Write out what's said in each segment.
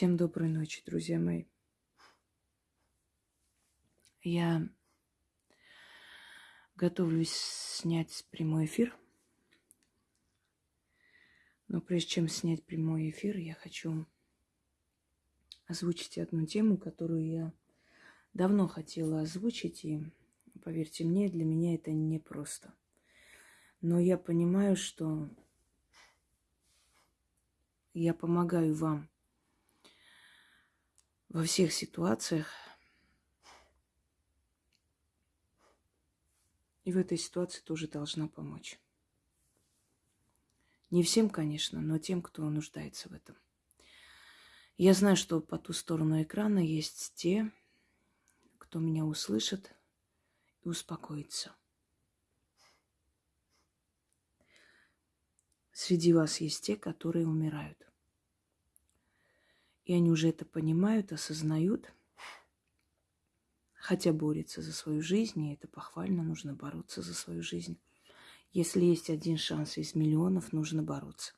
Всем доброй ночи, друзья мои. Я готовлюсь снять прямой эфир. Но прежде чем снять прямой эфир, я хочу озвучить одну тему, которую я давно хотела озвучить. И, поверьте мне, для меня это непросто. Но я понимаю, что я помогаю вам во всех ситуациях. И в этой ситуации тоже должна помочь. Не всем, конечно, но тем, кто нуждается в этом. Я знаю, что по ту сторону экрана есть те, кто меня услышит и успокоится. Среди вас есть те, которые умирают. И они уже это понимают, осознают, хотя борются за свою жизнь, и это похвально, нужно бороться за свою жизнь. Если есть один шанс из миллионов, нужно бороться.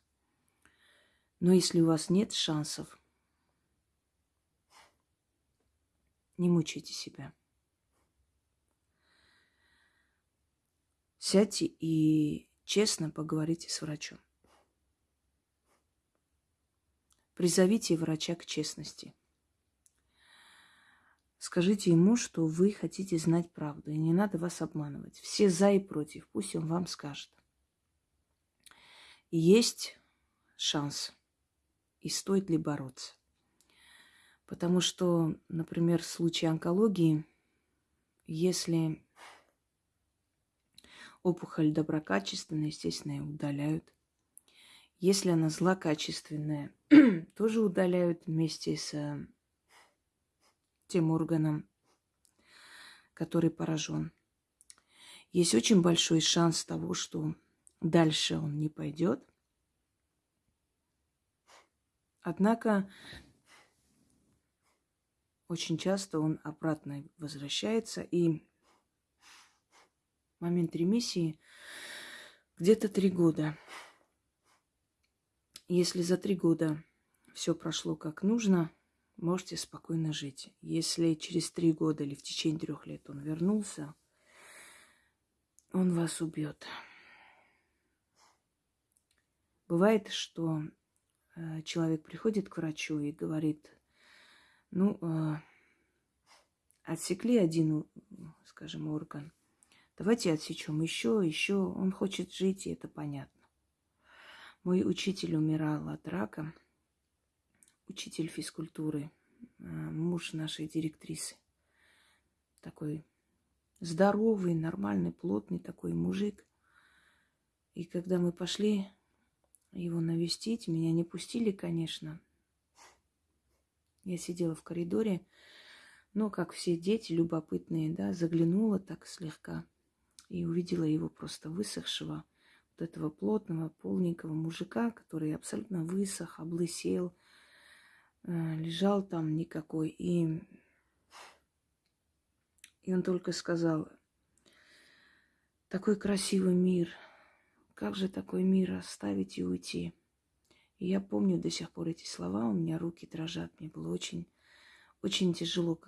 Но если у вас нет шансов, не мучайте себя. Сядьте и честно поговорите с врачом. Призовите врача к честности. Скажите ему, что вы хотите знать правду, и не надо вас обманывать. Все за и против, пусть он вам скажет. Есть шанс, и стоит ли бороться. Потому что, например, в случае онкологии, если опухоль доброкачественная, естественно, ее удаляют. Если она злокачественная, тоже удаляют вместе с э, тем органом, который поражен. Есть очень большой шанс того, что дальше он не пойдет. Однако очень часто он обратно возвращается, и момент ремиссии где-то три года – если за три года все прошло как нужно, можете спокойно жить. Если через три года или в течение трех лет он вернулся, он вас убьет. Бывает, что э, человек приходит к врачу и говорит, ну, э, отсекли один, скажем, орган, давайте отсечем еще, еще. Он хочет жить, и это понятно. Мой учитель умирал от рака, учитель физкультуры, э, муж нашей директрисы. Такой здоровый, нормальный, плотный такой мужик. И когда мы пошли его навестить, меня не пустили, конечно. Я сидела в коридоре, но, как все дети любопытные, да, заглянула так слегка и увидела его просто высохшего этого плотного, полненького мужика, который абсолютно высох, облысел, э, лежал там никакой. И, и он только сказал, такой красивый мир, как же такой мир оставить и уйти? И я помню до сих пор эти слова, у меня руки дрожат, мне было очень, очень тяжело.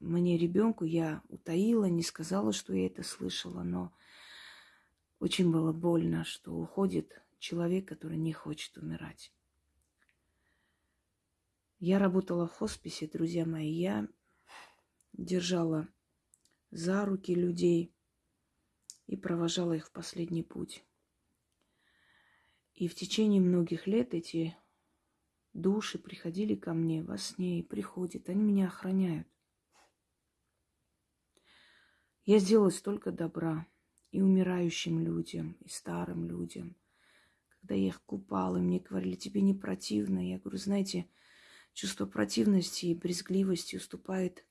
Мне ребенку я утаила, не сказала, что я это слышала, но очень было больно, что уходит человек, который не хочет умирать. Я работала в хосписе, друзья мои. Я держала за руки людей и провожала их в последний путь. И в течение многих лет эти души приходили ко мне во сне и приходят. Они меня охраняют. Я сделала столько добра и умирающим людям, и старым людям. Когда я их купала, мне говорили, тебе не противно. Я говорю, знаете, чувство противности и брезгливости уступает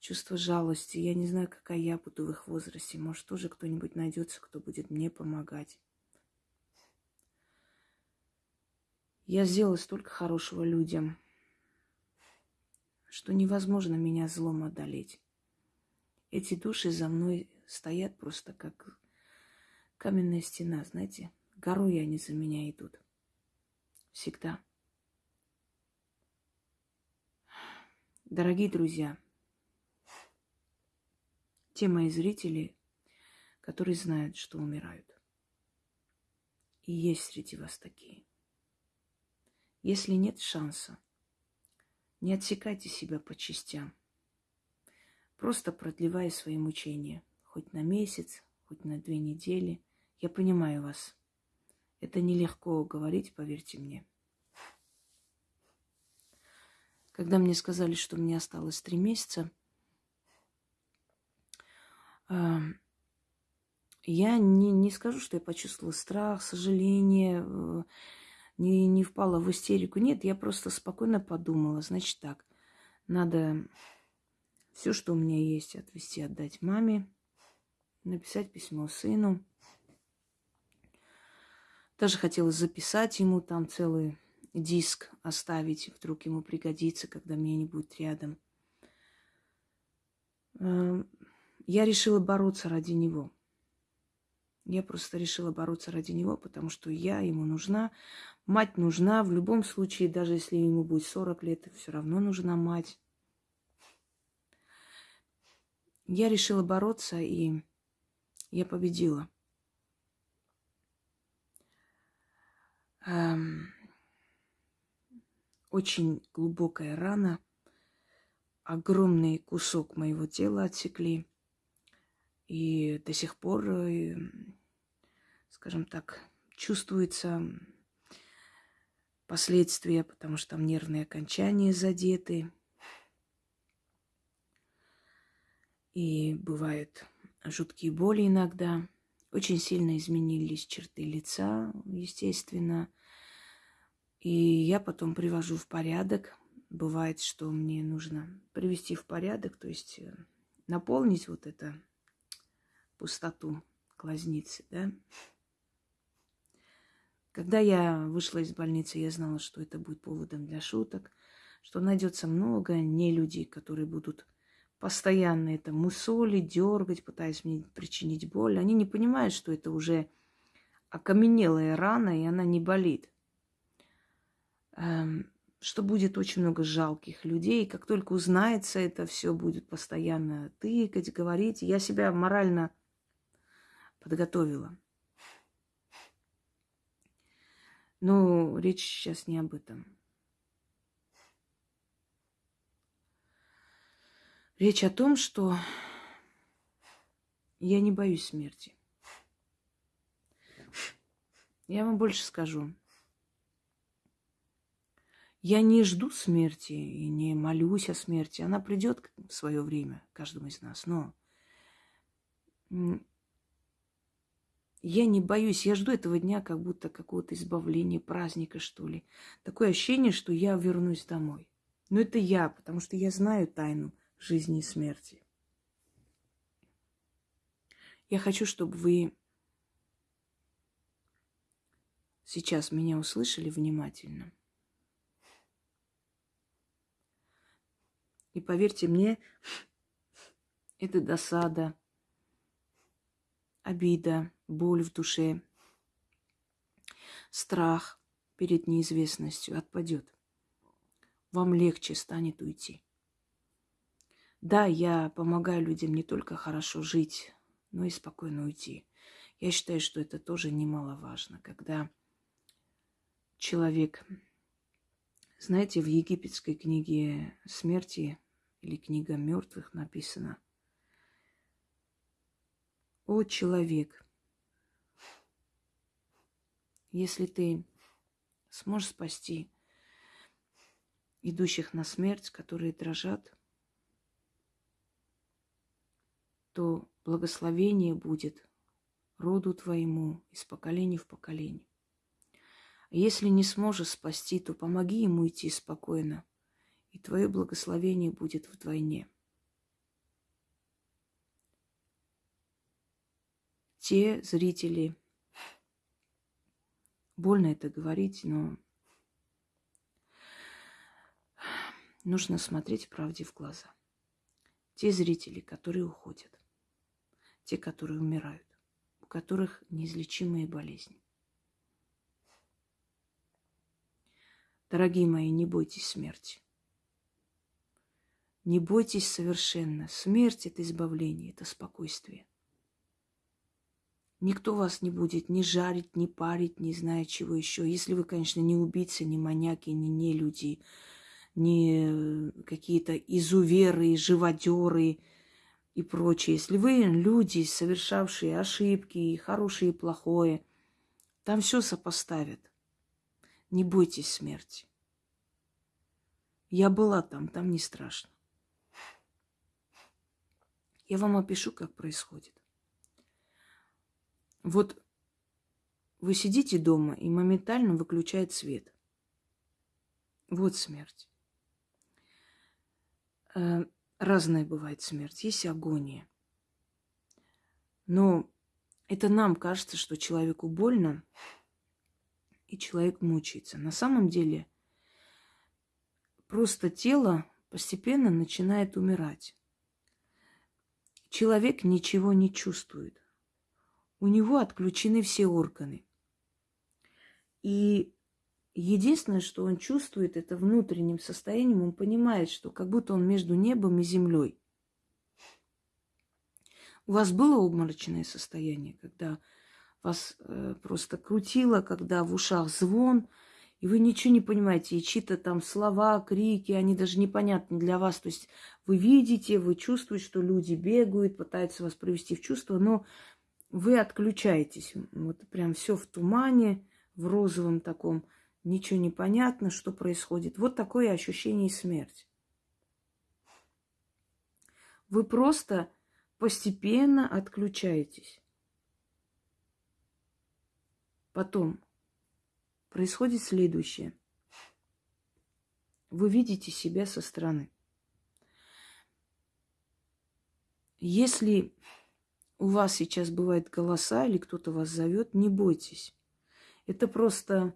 чувство жалости. Я не знаю, какая я буду в их возрасте. Может, тоже кто-нибудь найдется, кто будет мне помогать. Я сделала столько хорошего людям, что невозможно меня злом одолеть. Эти души за мной стоят просто как каменная стена, знаете. Горой они за меня идут. Всегда. Дорогие друзья, те мои зрители, которые знают, что умирают. И есть среди вас такие. Если нет шанса, не отсекайте себя по частям, просто продлевая свои мучения, хоть на месяц, хоть на две недели. Я понимаю вас. Это нелегко говорить, поверьте мне. Когда мне сказали, что мне осталось три месяца, я не, не скажу, что я почувствовала страх, сожаление, э, не, не впала в истерику. Нет, я просто спокойно подумала. Значит так, надо все, что у меня есть, отвезти, отдать маме, написать письмо сыну. Даже хотела записать ему там целый диск, оставить, вдруг ему пригодится, когда меня не будет рядом. Эм, я решила бороться ради него. Я просто решила бороться ради него, потому что я ему нужна. Мать нужна в любом случае, даже если ему будет 40 лет, все равно нужна мать. Я решила бороться, и я победила. Эм, очень глубокая рана, огромный кусок моего тела отсекли. И до сих пор, э, скажем так, чувствуется последствия, потому что там нервные окончания задеты. И бывают жуткие боли иногда. Очень сильно изменились черты лица, естественно. И я потом привожу в порядок. Бывает, что мне нужно привести в порядок, то есть э, наполнить вот это пустоту глазницы, да. Когда я вышла из больницы, я знала, что это будет поводом для шуток, что найдется много не людей, которые будут постоянно это мусолить, дергать, пытаясь мне причинить боль. Они не понимают, что это уже окаменелая рана, и она не болит. Эм, что будет очень много жалких людей. Как только узнается это, все будет постоянно тыкать, говорить. Я себя морально подготовила. Но речь сейчас не об этом. Речь о том, что я не боюсь смерти. Я вам больше скажу. Я не жду смерти и не молюсь о смерти. Она придет в свое время каждому из нас. Но я не боюсь, я жду этого дня как будто какого-то избавления, праздника, что ли. Такое ощущение, что я вернусь домой. Но это я, потому что я знаю тайну жизни и смерти. Я хочу, чтобы вы сейчас меня услышали внимательно. И поверьте мне, это досада, обида, боль в душе, страх перед неизвестностью отпадет. Вам легче станет уйти. Да, я помогаю людям не только хорошо жить, но и спокойно уйти. Я считаю, что это тоже немаловажно, когда человек, знаете, в египетской книге смерти или книга мертвых написано, о человек, если ты сможешь спасти идущих на смерть, которые дрожат, то благословение будет роду твоему из поколения в поколение. Если не сможешь спасти, то помоги ему идти спокойно, и твое благословение будет вдвойне. Те зрители, Больно это говорить, но нужно смотреть правде в глаза. Те зрители, которые уходят, те, которые умирают, у которых неизлечимые болезни. Дорогие мои, не бойтесь смерти. Не бойтесь совершенно. Смерть – это избавление, это спокойствие. Никто вас не будет ни жарить, ни парить, не знаю чего еще. Если вы, конечно, не убийцы, не маньяки, не не люди, не какие-то изуверы, живодеры и прочее. Если вы люди, совершавшие ошибки, хорошее и плохое, там все сопоставят. Не бойтесь смерти. Я была там, там не страшно. Я вам опишу, как происходит. Вот вы сидите дома и моментально выключает свет. Вот смерть. Разная бывает смерть. Есть агония. Но это нам кажется, что человеку больно, и человек мучается. На самом деле просто тело постепенно начинает умирать человек ничего не чувствует. У него отключены все органы. И единственное, что он чувствует, это внутренним состоянием, он понимает, что как будто он между небом и землей. У вас было обморочное состояние, когда вас э, просто крутило, когда в ушах звон, и вы ничего не понимаете, и чьи-то там слова, крики, они даже непонятны для вас. То есть вы видите, вы чувствуете, что люди бегают, пытаются вас привести в чувство, но вы отключаетесь. Вот прям все в тумане, в розовом таком, ничего не понятно, что происходит. Вот такое ощущение смерти. Вы просто постепенно отключаетесь. Потом происходит следующее. Вы видите себя со стороны. Если у вас сейчас бывают голоса или кто-то вас зовет, не бойтесь. Это просто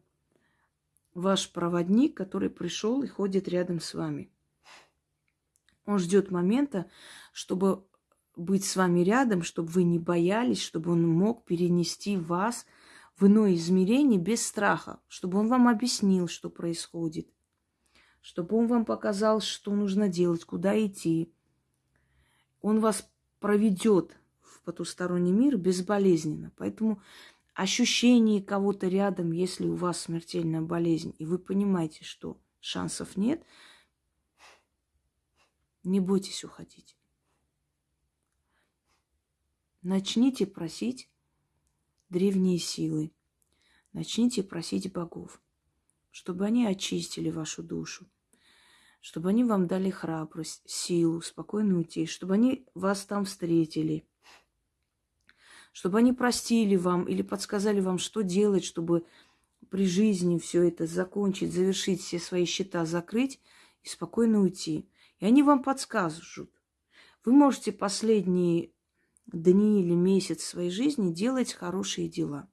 ваш проводник, который пришел и ходит рядом с вами. Он ждет момента, чтобы быть с вами рядом, чтобы вы не боялись, чтобы он мог перенести вас в иное измерение без страха, чтобы он вам объяснил, что происходит, чтобы он вам показал, что нужно делать, куда идти. Он вас проведет в потусторонний мир безболезненно. Поэтому ощущение кого-то рядом, если у вас смертельная болезнь, и вы понимаете, что шансов нет, не бойтесь уходить. Начните просить древние силы. Начните просить богов, чтобы они очистили вашу душу, чтобы они вам дали храбрость, силу, спокойно уйти, чтобы они вас там встретили, чтобы они простили вам или подсказали вам, что делать, чтобы при жизни все это закончить, завершить все свои счета, закрыть и спокойно уйти. И они вам подскажут. Вы можете последние дни или месяц своей жизни делать хорошие дела.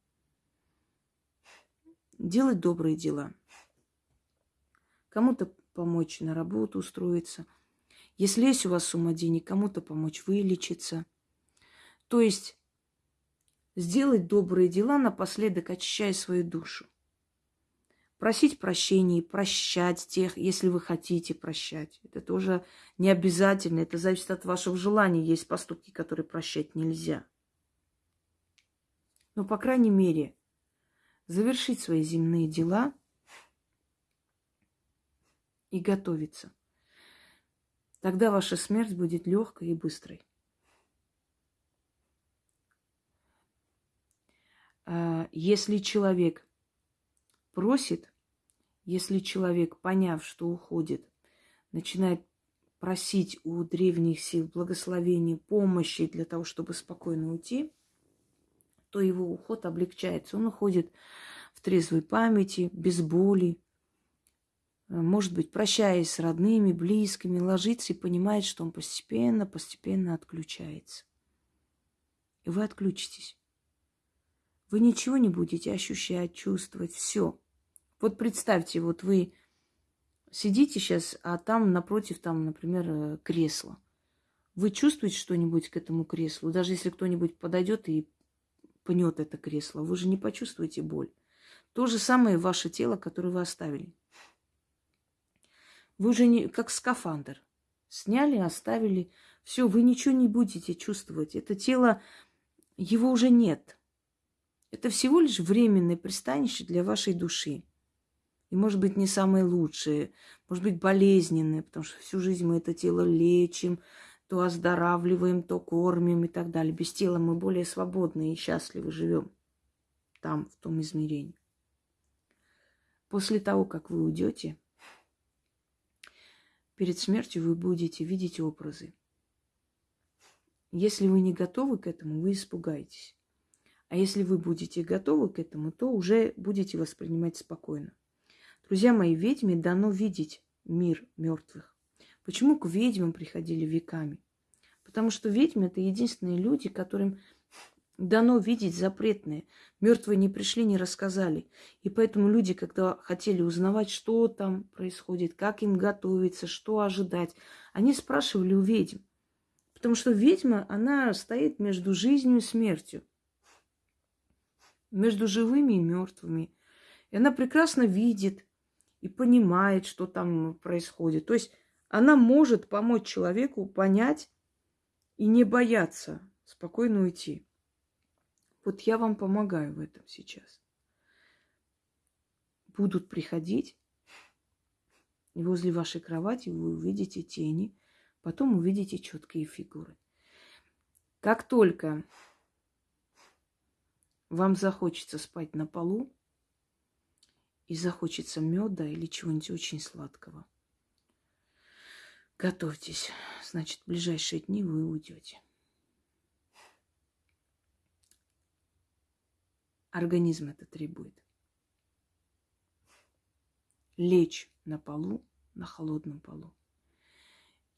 Делать добрые дела. Кому-то помочь на работу устроиться. Если есть у вас сумма денег, кому-то помочь вылечиться. То есть сделать добрые дела, напоследок очищая свою душу просить прощения, прощать тех, если вы хотите прощать. Это тоже не обязательно, это зависит от вашего желания. Есть поступки, которые прощать нельзя. Но, по крайней мере, завершить свои земные дела и готовиться. Тогда ваша смерть будет легкой и быстрой. Если человек просит если человек, поняв, что уходит, начинает просить у древних сил благословения, помощи для того, чтобы спокойно уйти, то его уход облегчается. Он уходит в трезвой памяти, без боли, может быть, прощаясь с родными, близкими, ложится и понимает, что он постепенно, постепенно отключается. И вы отключитесь. Вы ничего не будете ощущать, чувствовать, все. Вот представьте, вот вы сидите сейчас, а там напротив, там, например, э, кресло. Вы чувствуете что-нибудь к этому креслу? Даже если кто-нибудь подойдет и пнет это кресло, вы же не почувствуете боль. То же самое ваше тело, которое вы оставили. Вы уже не как скафандр. Сняли, оставили. Все, вы ничего не будете чувствовать. Это тело, его уже нет. Это всего лишь временное пристанище для вашей души. И может быть не самое лучшее, может быть болезненное, потому что всю жизнь мы это тело лечим, то оздоравливаем, то кормим и так далее. Без тела мы более свободны и счастливы живем там, в том измерении. После того, как вы уйдете, перед смертью вы будете видеть образы. Если вы не готовы к этому, вы испугаетесь. А если вы будете готовы к этому, то уже будете воспринимать спокойно. Друзья мои, ведьме дано видеть мир мертвых. Почему к ведьмам приходили веками? Потому что ведьмы это единственные люди, которым дано видеть запретное. Мертвые не пришли, не рассказали. И поэтому люди, когда хотели узнавать, что там происходит, как им готовиться, что ожидать, они спрашивали у ведьм. Потому что ведьма, она стоит между жизнью и смертью. Между живыми и мертвыми. И она прекрасно видит и понимает, что там происходит. То есть она может помочь человеку понять и не бояться спокойно уйти. Вот я вам помогаю в этом сейчас. Будут приходить, и возле вашей кровати вы увидите тени, потом увидите четкие фигуры. Как только вам захочется спать на полу и захочется меда или чего-нибудь очень сладкого, готовьтесь. Значит, в ближайшие дни вы уйдете. Организм это требует. Лечь на полу, на холодном полу.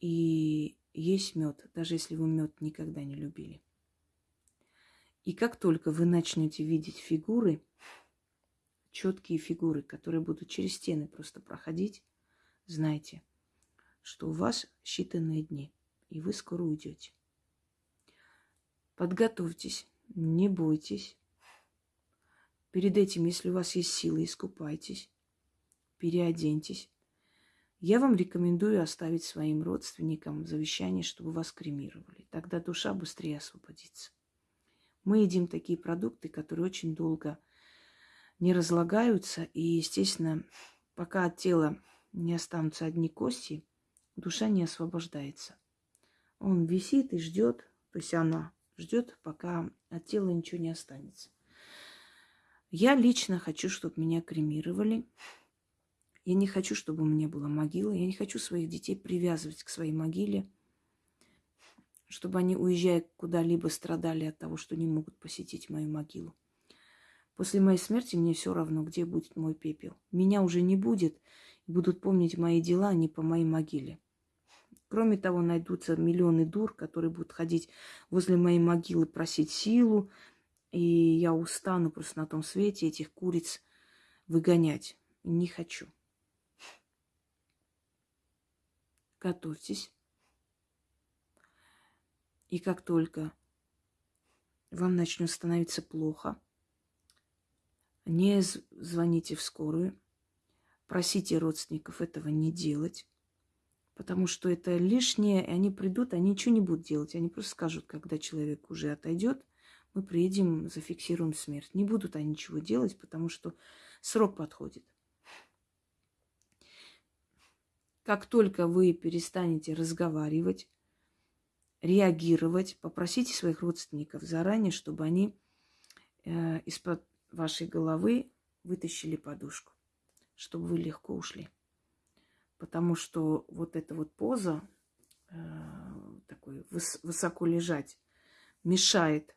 И есть мед, даже если вы мед никогда не любили. И как только вы начнете видеть фигуры, четкие фигуры, которые будут через стены просто проходить, знайте, что у вас считанные дни, и вы скоро уйдете. Подготовьтесь, не бойтесь. Перед этим, если у вас есть силы, искупайтесь, переоденьтесь. Я вам рекомендую оставить своим родственникам завещание, чтобы вас кремировали. Тогда душа быстрее освободится. Мы едим такие продукты, которые очень долго не разлагаются. И, естественно, пока от тела не останутся одни кости, душа не освобождается. Он висит и ждет, то есть она ждет, пока от тела ничего не останется. Я лично хочу, чтобы меня кремировали. Я не хочу, чтобы у меня была могила. Я не хочу своих детей привязывать к своей могиле, чтобы они, уезжая куда-либо, страдали от того, что не могут посетить мою могилу. После моей смерти мне все равно, где будет мой пепел. Меня уже не будет, и будут помнить мои дела, а не по моей могиле. Кроме того, найдутся миллионы дур, которые будут ходить возле моей могилы, просить силу, и я устану просто на том свете этих куриц выгонять. Не хочу. Готовьтесь. И как только вам начнет становиться плохо, не звоните в скорую, просите родственников этого не делать, потому что это лишнее, и они придут, они ничего не будут делать, они просто скажут, когда человек уже отойдет, мы приедем, зафиксируем смерть. Не будут они ничего делать, потому что срок подходит. Как только вы перестанете разговаривать, реагировать, попросите своих родственников заранее, чтобы они э, из-под вашей головы вытащили подушку, чтобы вы легко ушли. Потому что вот эта вот поза, э, такой выс- высоко лежать, мешает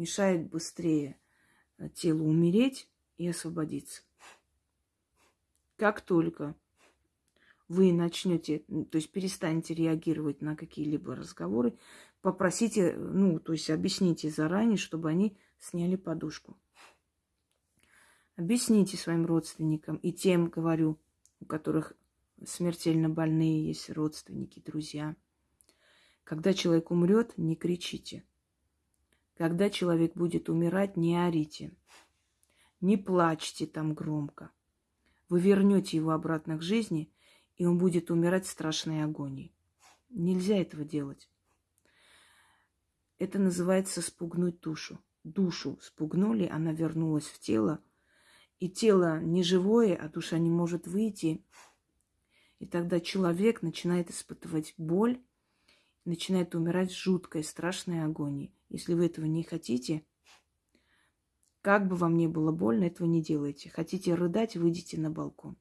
мешает быстрее э, телу умереть и освободиться. Как только вы начнете, то есть перестанете реагировать на какие-либо разговоры, попросите, ну, то есть объясните заранее, чтобы они сняли подушку. Объясните своим родственникам и тем, говорю, у которых смертельно больные есть родственники, друзья. Когда человек умрет, не кричите. Когда человек будет умирать, не орите, не плачьте там громко. Вы вернете его обратно к жизни, и он будет умирать в страшной агонии. Нельзя этого делать. Это называется спугнуть душу. Душу спугнули, она вернулась в тело. И тело не живое, а душа не может выйти. И тогда человек начинает испытывать боль, начинает умирать в жуткой, страшной агонии. Если вы этого не хотите, как бы вам ни было больно, этого не делайте. Хотите рыдать, выйдите на балкон.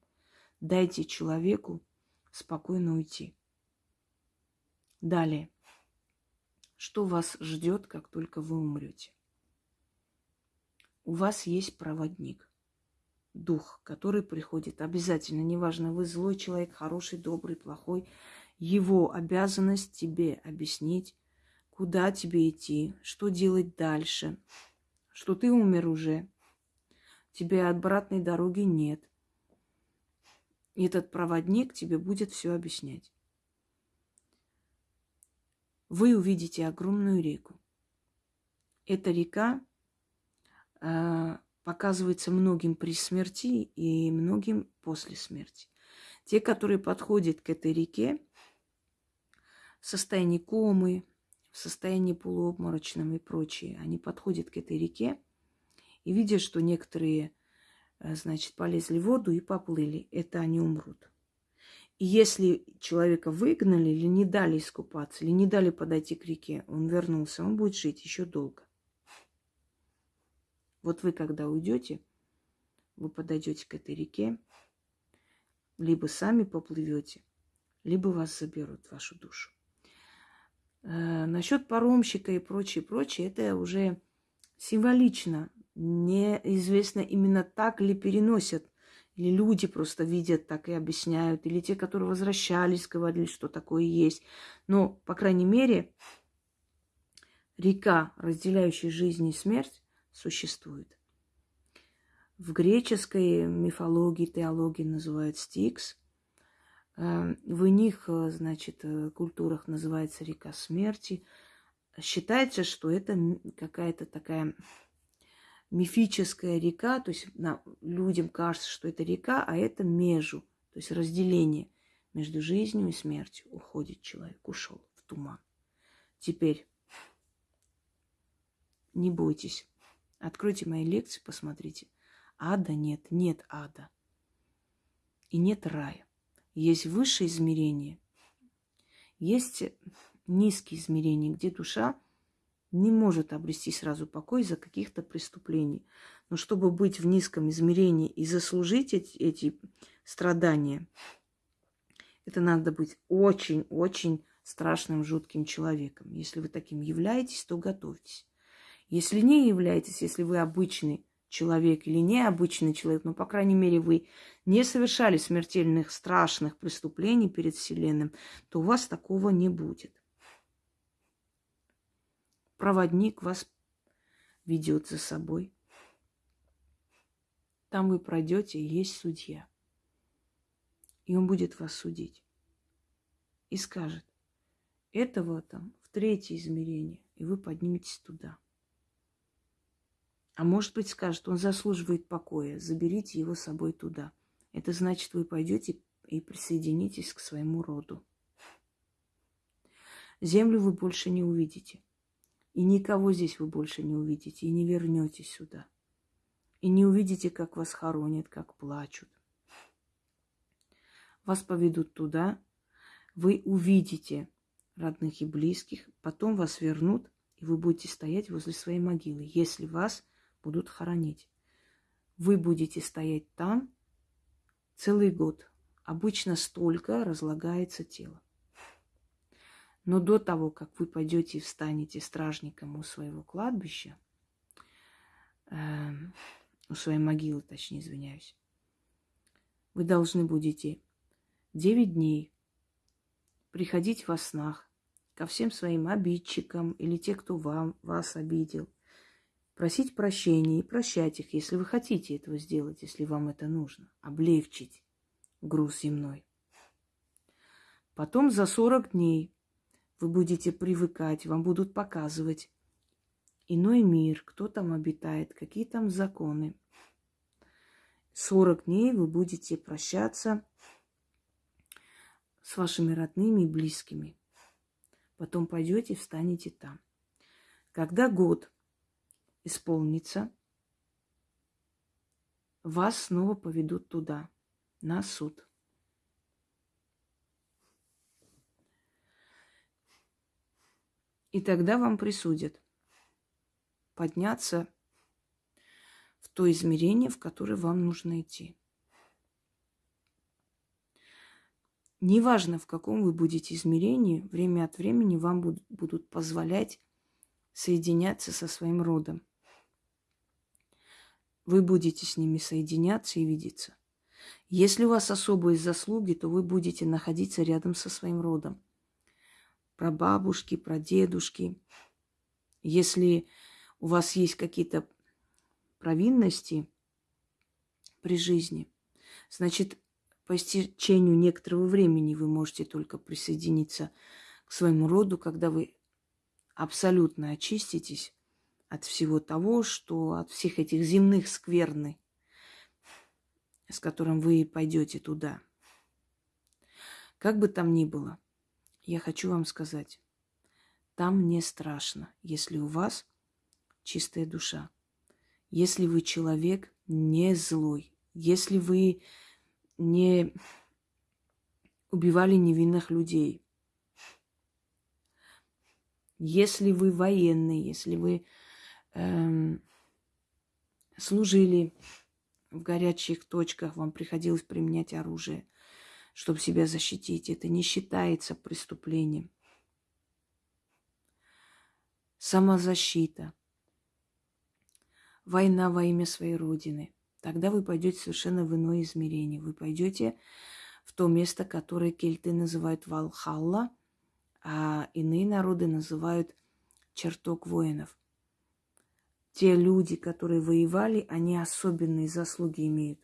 Дайте человеку спокойно уйти. Далее. Что вас ждет, как только вы умрете? У вас есть проводник, дух, который приходит обязательно, неважно, вы злой человек, хороший, добрый, плохой, его обязанность тебе объяснить, куда тебе идти, что делать дальше, что ты умер уже, тебе обратной дороги нет. И этот проводник тебе будет все объяснять вы увидите огромную реку. Эта река э, показывается многим при смерти и многим после смерти. Те, которые подходят к этой реке в состоянии комы, в состоянии полуобморочном и прочее, они подходят к этой реке и видят, что некоторые, значит, полезли в воду и поплыли. Это они умрут. И если человека выгнали или не дали искупаться, или не дали подойти к реке, он вернулся, он будет жить еще долго. Вот вы, когда уйдете, вы подойдете к этой реке, либо сами поплывете, либо вас заберут вашу душу. Э, насчет паромщика и прочее, прочее, это уже символично. Неизвестно именно так ли переносят или люди просто видят так и объясняют, или те, которые возвращались, говорили, что такое есть. Но, по крайней мере, река, разделяющая жизнь и смерть, существует. В греческой мифологии, теологии называют Стикс. Э, в них, э, значит, э, культурах называется река смерти. Считается, что это какая-то такая мифическая река, то есть на, людям кажется, что это река, а это межу, то есть разделение между жизнью и смертью. Уходит человек, ушел в туман. Теперь не бойтесь. Откройте мои лекции, посмотрите. Ада нет, нет ада. И нет рая. Есть высшие измерения, есть низкие измерения, где душа не может обрести сразу покой из-за каких-то преступлений. Но чтобы быть в низком измерении и заслужить эти, эти страдания, это надо быть очень-очень страшным, жутким человеком. Если вы таким являетесь, то готовьтесь. Если не являетесь, если вы обычный человек или необычный человек, но, по крайней мере, вы не совершали смертельных, страшных преступлений перед Вселенным, то у вас такого не будет проводник вас ведет за собой. Там вы пройдете, и есть судья. И он будет вас судить. И скажет, этого там в третье измерение, и вы подниметесь туда. А может быть, скажет, он заслуживает покоя, заберите его с собой туда. Это значит, вы пойдете и присоединитесь к своему роду. Землю вы больше не увидите. И никого здесь вы больше не увидите, и не вернетесь сюда. И не увидите, как вас хоронят, как плачут. Вас поведут туда, вы увидите родных и близких, потом вас вернут, и вы будете стоять возле своей могилы, если вас будут хоронить. Вы будете стоять там целый год. Обычно столько разлагается тело. Но до того, как вы пойдете и встанете стражником у своего кладбища, э, у своей могилы, точнее, извиняюсь, вы должны будете девять дней приходить во снах ко всем своим обидчикам или те, кто вам, вас обидел, просить прощения и прощать их, если вы хотите этого сделать, если вам это нужно, облегчить груз земной. Потом за 40 дней вы будете привыкать, вам будут показывать иной мир, кто там обитает, какие там законы. 40 дней вы будете прощаться с вашими родными и близкими. Потом пойдете, встанете там. Когда год исполнится, вас снова поведут туда, на суд. И тогда вам присудят подняться в то измерение, в которое вам нужно идти. Неважно, в каком вы будете измерении, время от времени вам будут позволять соединяться со своим родом. Вы будете с ними соединяться и видеться. Если у вас особые заслуги, то вы будете находиться рядом со своим родом. Про бабушки, про дедушки. Если у вас есть какие-то провинности при жизни, значит, по истечению некоторого времени вы можете только присоединиться к своему роду, когда вы абсолютно очиститесь от всего того, что от всех этих земных скверны, с которым вы пойдете туда. Как бы там ни было, я хочу вам сказать, там не страшно, если у вас чистая душа, если вы человек не злой, если вы не убивали невинных людей, если вы военный, если вы эм, служили в горячих точках, вам приходилось применять оружие, чтобы себя защитить, это не считается преступлением. Самозащита. Война во имя своей Родины. Тогда вы пойдете совершенно в иное измерение. Вы пойдете в то место, которое кельты называют Валхалла – а иные народы называют чертог воинов. Те люди, которые воевали, они особенные заслуги имеют.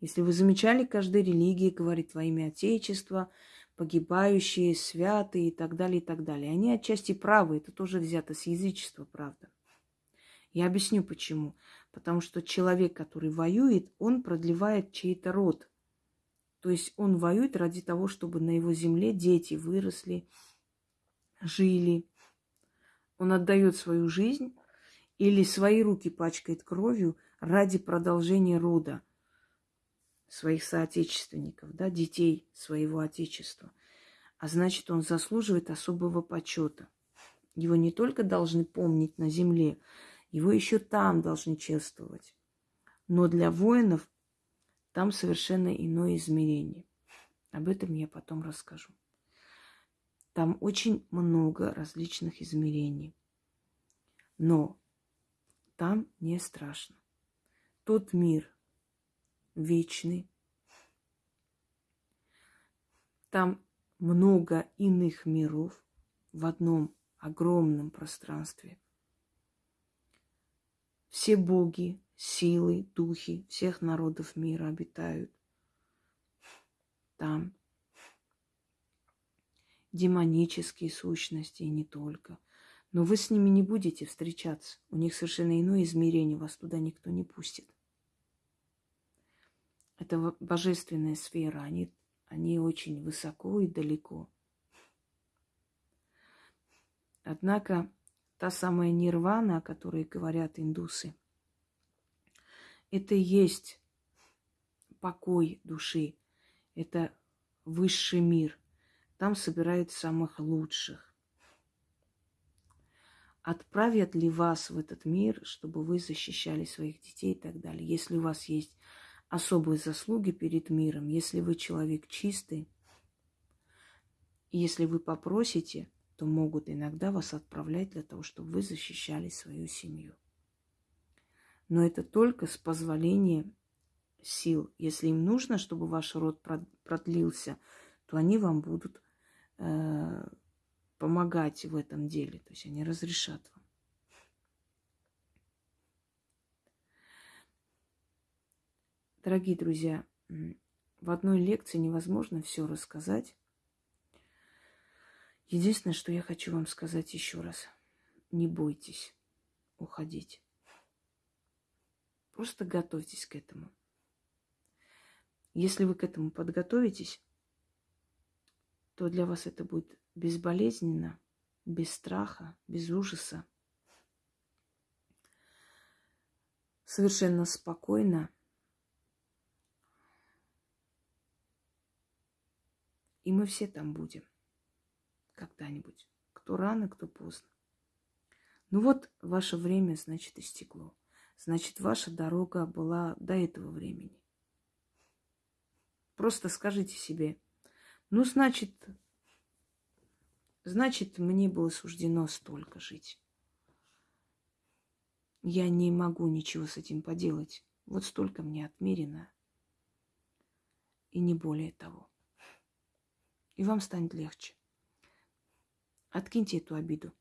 Если вы замечали, каждая религия говорит во имя Отечества, погибающие, святые и так далее, и так далее. Они отчасти правы, это тоже взято с язычества, правда. Я объясню почему. Потому что человек, который воюет, он продлевает чей-то род. То есть он воюет ради того, чтобы на его земле дети выросли, жили. Он отдает свою жизнь или свои руки пачкает кровью ради продолжения рода своих соотечественников, да, детей своего отечества. А значит, он заслуживает особого почета. Его не только должны помнить на земле, его еще там должны чествовать. Но для воинов там совершенно иное измерение. Об этом я потом расскажу. Там очень много различных измерений. Но там не страшно. Тот мир вечный. Там много иных миров в одном огромном пространстве. Все боги, силы, духи всех народов мира обитают там демонические сущности и не только. Но вы с ними не будете встречаться. У них совершенно иное измерение, вас туда никто не пустит. Это божественная сфера, они, они очень высоко и далеко. Однако та самая нирвана, о которой говорят индусы, это и есть покой души, это высший мир. Там собирают самых лучших. Отправят ли вас в этот мир, чтобы вы защищали своих детей и так далее? Если у вас есть особые заслуги перед миром, если вы человек чистый, если вы попросите, то могут иногда вас отправлять для того, чтобы вы защищали свою семью. Но это только с позволения сил. Если им нужно, чтобы ваш род продлился, то они вам будут Э, помогать в этом деле. То есть они разрешат вам. Дорогие друзья, в одной лекции невозможно все рассказать. Единственное, что я хочу вам сказать еще раз. Не бойтесь уходить. Просто готовьтесь к этому. Если вы к этому подготовитесь, то для вас это будет безболезненно, без страха, без ужаса. Совершенно спокойно. И мы все там будем когда-нибудь. Кто рано, кто поздно. Ну вот, ваше время, значит, истекло. Значит, ваша дорога была до этого времени. Просто скажите себе, ну, значит, значит, мне было суждено столько жить. Я не могу ничего с этим поделать. Вот столько мне отмерено. И не более того. И вам станет легче. Откиньте эту обиду.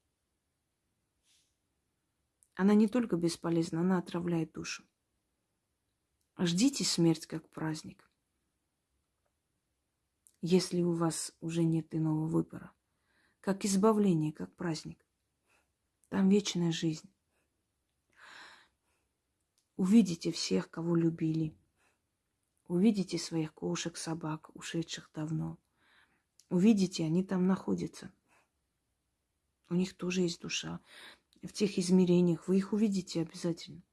Она не только бесполезна, она отравляет душу. Ждите смерть как праздник. Если у вас уже нет иного выбора. Как избавление, как праздник. Там вечная жизнь. Увидите всех, кого любили. Увидите своих кошек, собак, ушедших давно. Увидите, они там находятся. У них тоже есть душа в тех измерениях. Вы их увидите обязательно.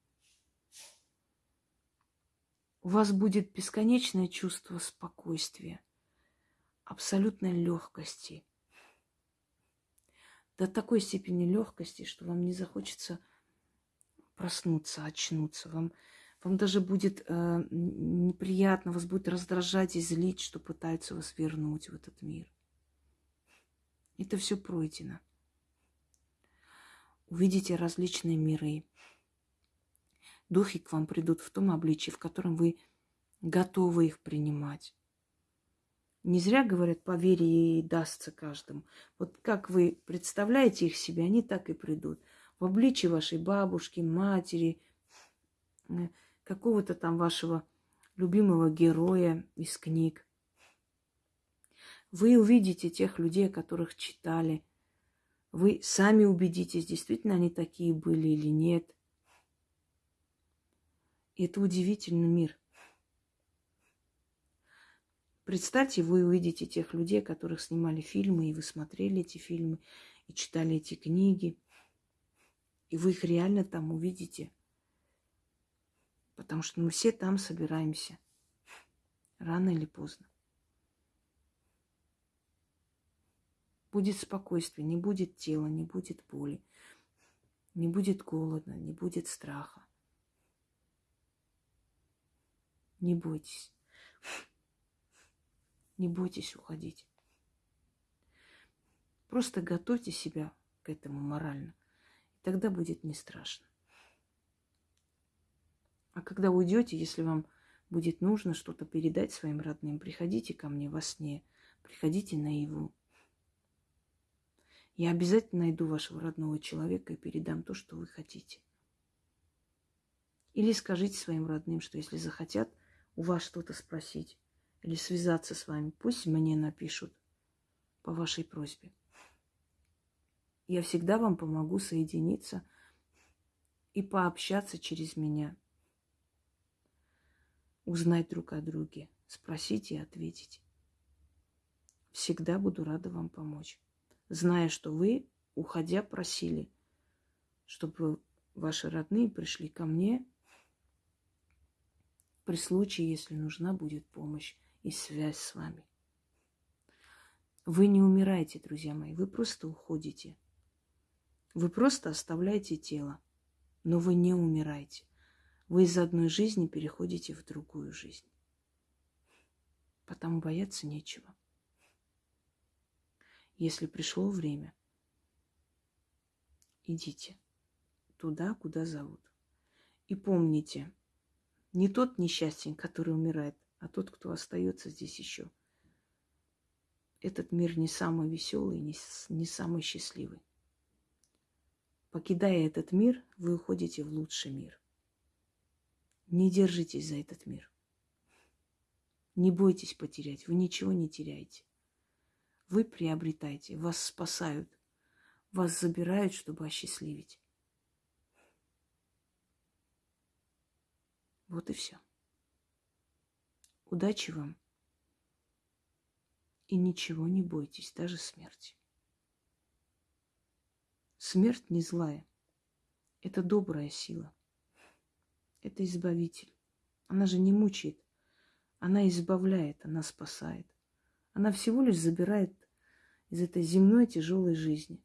У вас будет бесконечное чувство спокойствия, абсолютной легкости. До такой степени легкости, что вам не захочется проснуться, очнуться. Вам, вам даже будет э, неприятно, вас будет раздражать и злить, что пытаются вас вернуть в этот мир. Это все пройдено увидите различные миры. Духи к вам придут в том обличии, в котором вы готовы их принимать. Не зря говорят, по вере дастся каждому. Вот как вы представляете их себе, они так и придут. В обличии вашей бабушки, матери, э, какого-то там вашего любимого героя из книг. Вы увидите тех людей, которых читали – вы сами убедитесь, действительно они такие были или нет. Это удивительный мир. Представьте, вы увидите тех людей, которых снимали фильмы, и вы смотрели эти фильмы, и читали эти книги. И вы их реально там увидите. Потому что мы все там собираемся. Рано или поздно. Будет спокойствие, не будет тела, не будет боли, не будет голода, не будет страха. Не бойтесь. Не бойтесь уходить. Просто готовьте себя к этому морально. И тогда будет не страшно. А когда уйдете, если вам будет нужно что-то передать своим родным, приходите ко мне во сне, приходите наяву. Я обязательно найду вашего родного человека и передам то, что вы хотите. Или скажите своим родным, что если захотят у вас что-то спросить или связаться с вами, пусть мне напишут по вашей просьбе. Я всегда вам помогу соединиться и пообщаться через меня. Узнать друг о друге, спросить и ответить. Всегда буду рада вам помочь зная, что вы, уходя, просили, чтобы ваши родные пришли ко мне при случае, если нужна будет помощь и связь с вами. Вы не умираете, друзья мои, вы просто уходите. Вы просто оставляете тело, но вы не умираете. Вы из одной жизни переходите в другую жизнь. Потому бояться нечего если пришло время. Идите туда, куда зовут. И помните, не тот несчастен, который умирает, а тот, кто остается здесь еще. Этот мир не самый веселый, не, не самый счастливый. Покидая этот мир, вы уходите в лучший мир. Не держитесь за этот мир. Не бойтесь потерять, вы ничего не теряете. Вы приобретаете, вас спасают, вас забирают, чтобы осчастливить. Вот и все. Удачи вам. И ничего не бойтесь, даже смерти. Смерть не злая. Это добрая сила. Это избавитель. Она же не мучает. Она избавляет, она спасает. Она всего лишь забирает из этой земной тяжелой жизни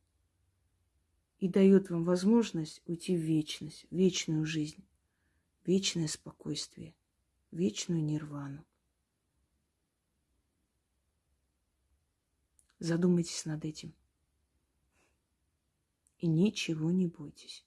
и дает вам возможность уйти в вечность, в вечную жизнь, вечное спокойствие, вечную нирвану. Задумайтесь над этим. И ничего не бойтесь.